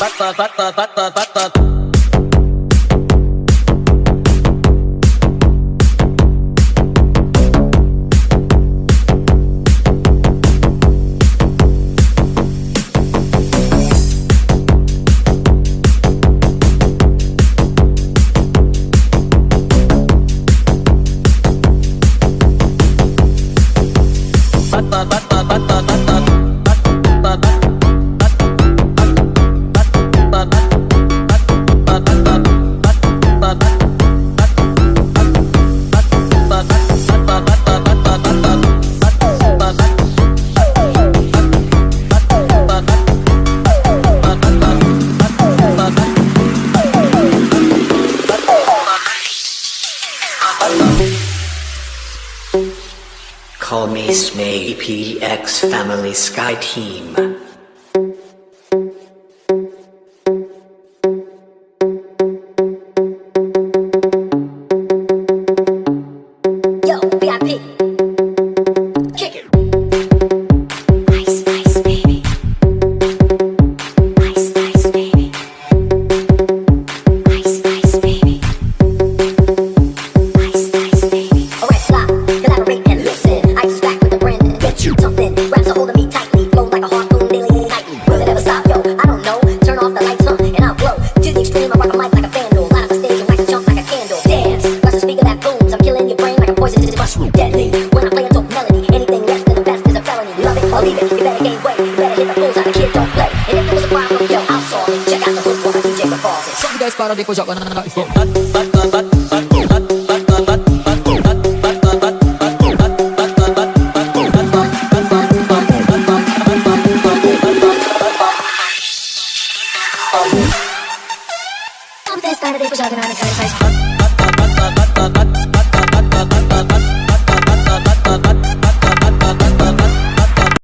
tắt tắt tắt tắt tắt tắt tắt Call me Smay PX Family Sky Team. Your brain like a poison to the mushroom. Deadly. When I play a dope melody, anything less than the best is a felony. Love it or leave it. You better gain weight. You better hit the bullseye. The kid don't play. And if there was a problem, yo, I'll solve it. Check out the hook while my DJ revolves it. Salve guys, para depois joga na na I'm this kind of day for jogging on